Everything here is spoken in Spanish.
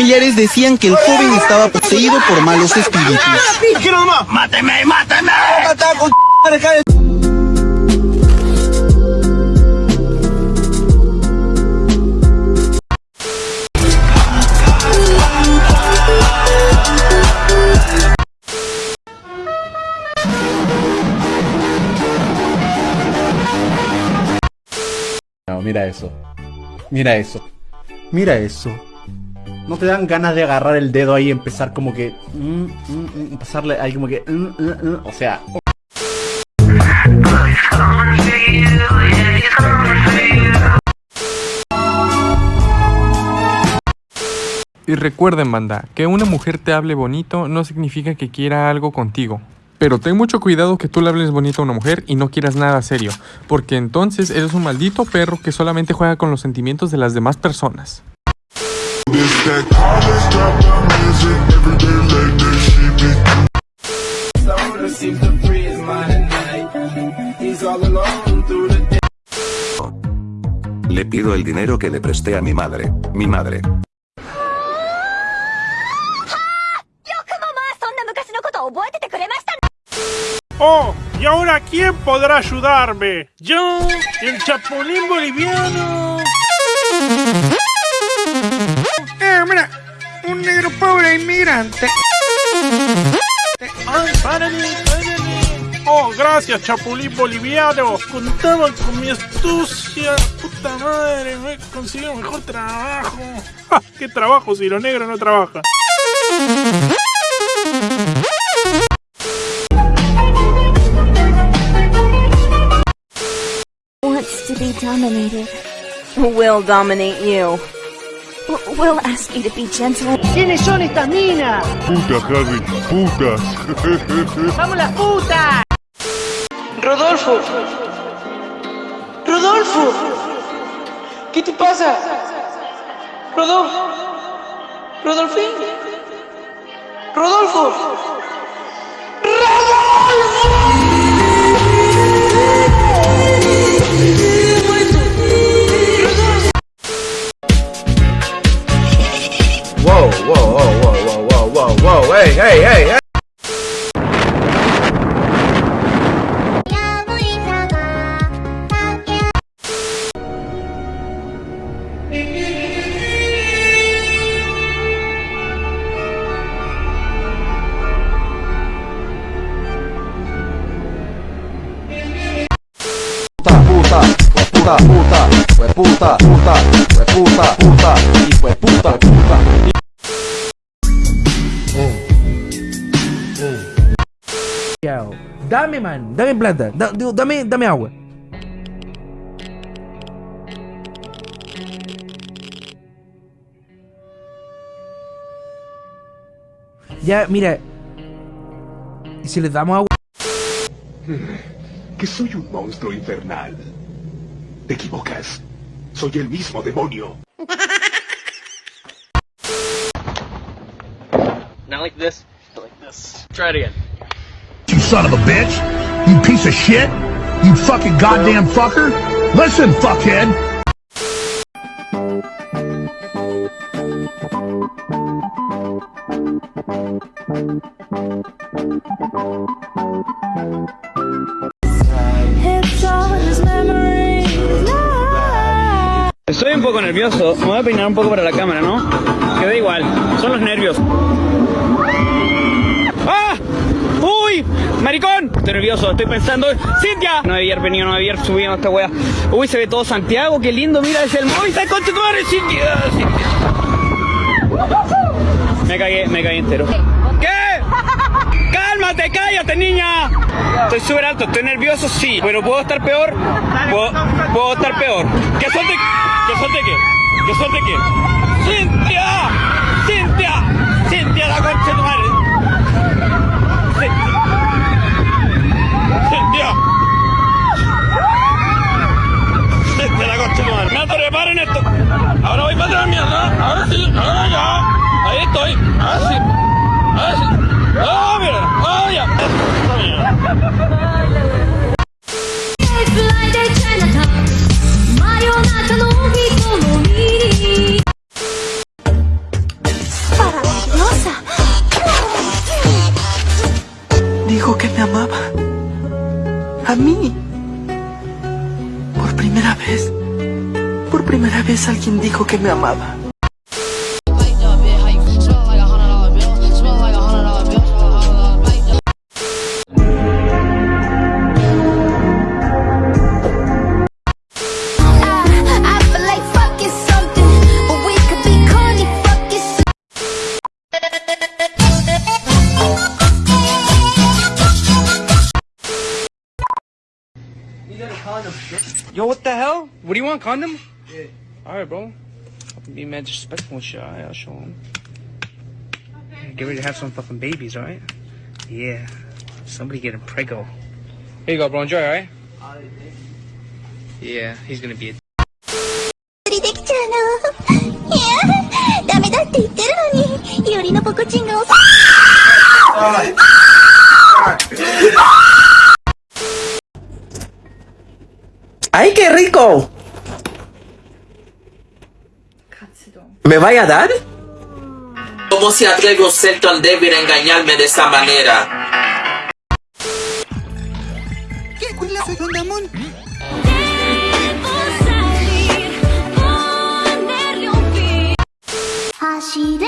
familiares decían que el joven estaba poseído por malos espíritus. ¡Máteme, máteme! No, mira eso. Mira eso. Mira eso. ¿No te dan ganas de agarrar el dedo ahí y empezar como que... mm, mm, mm, pasarle ahí como que... mm? O sea... Y recuerden, banda, que una mujer te hable bonito no significa que quiera algo contigo. Pero ten mucho cuidado que tú le hables bonito a una mujer y no quieras nada serio, porque entonces eres un maldito perro que solamente juega con los sentimientos de las demás personas. Le pido el dinero que le presté a mi madre. Mi madre. Oh, ¿y ahora quién podrá ayudarme? Yo, el chapulín boliviano. Negro pobre inmigrante. Oh, gracias, chapulín boliviano. Contaban con mi astucia. Puta madre, me he conseguido mejor trabajo. Ja, ¿Qué trabajo si los negros no trabajan? wants to be dominated will dominate you. We'll ask you to be gentle. ¿Quiénes son estas minas? Putas, Harry, putas. ¡Vamos las putas! Rodolfo. Rodolfo. ¿Qué te pasa? Rodolfo. Rodolfín. Rodolfo. Wow, puta, puta, fue puta, puta, fue puta, puta, y fue puta, puta. Dame, man, dame plata, da- digo, dame, dame agua. Ya, mira. ¿Y si les damos agua? Que soy un monstruo infernal. Te equivocas. Soy el mismo demonio. Not like this, but like this. Try it again. You son of a bitch. You piece of shit. You fucking goddamn fucker. Listen, fuckhead. It's all Estoy un poco nervioso. Me voy a peinar un poco para la cámara, ¿no? Que da igual. Son los nervios. ¡Ah! ¡Uy! ¡Maricón! Estoy nervioso, estoy pensando. ¡Cintia! No haber venido, no haber subido esta wea. Uy, se ve todo Santiago, qué lindo, mira, es el móvil, está concha tu Cintia. Me cagué, me cagué entero. ¿Qué? ¡Cálmate, cállate, niña! Estoy súper alto, estoy nervioso, sí, pero puedo estar peor. Puedo, estar peor. ¿Qué suerte? ¿Qué suerte qué? ¿Qué suerte qué? ¡Cintia! ¡Cintia! ¡Cintia, la concha de tu madre! Cintia. ¡Cintia! ¡Cintia, la concha de tu madre! ¡Me atoré, paren esto! Ahora voy para atrás, mierda. Ahora sí, ahora ya. Ahí estoy. Ahora sí. Ahora sí. ¡Ah, mira! ¡Ah, ya! Esta mierda. Por primera vez alguien dijo que me amaba. Yo, what the hell? What do you want, condom? Yeah. Alright, bro. Be mad disrespectful and shit. Alright, I'll show him. Get ready to have some fucking babies, alright? Yeah. Somebody getting prego. Here you go, bro. Enjoy, alright? Yeah, he's gonna be a できちゃうの。いや、ダメだって言ってるのに、よりのポコチンが遅い。 ¡Ay, qué rico! ¿Me vaya a dar? ¿Cómo se atreve un ser tan débil a engañarme de esa manera? ¿Qué cuela soy yo, Damon? Hashire sorio.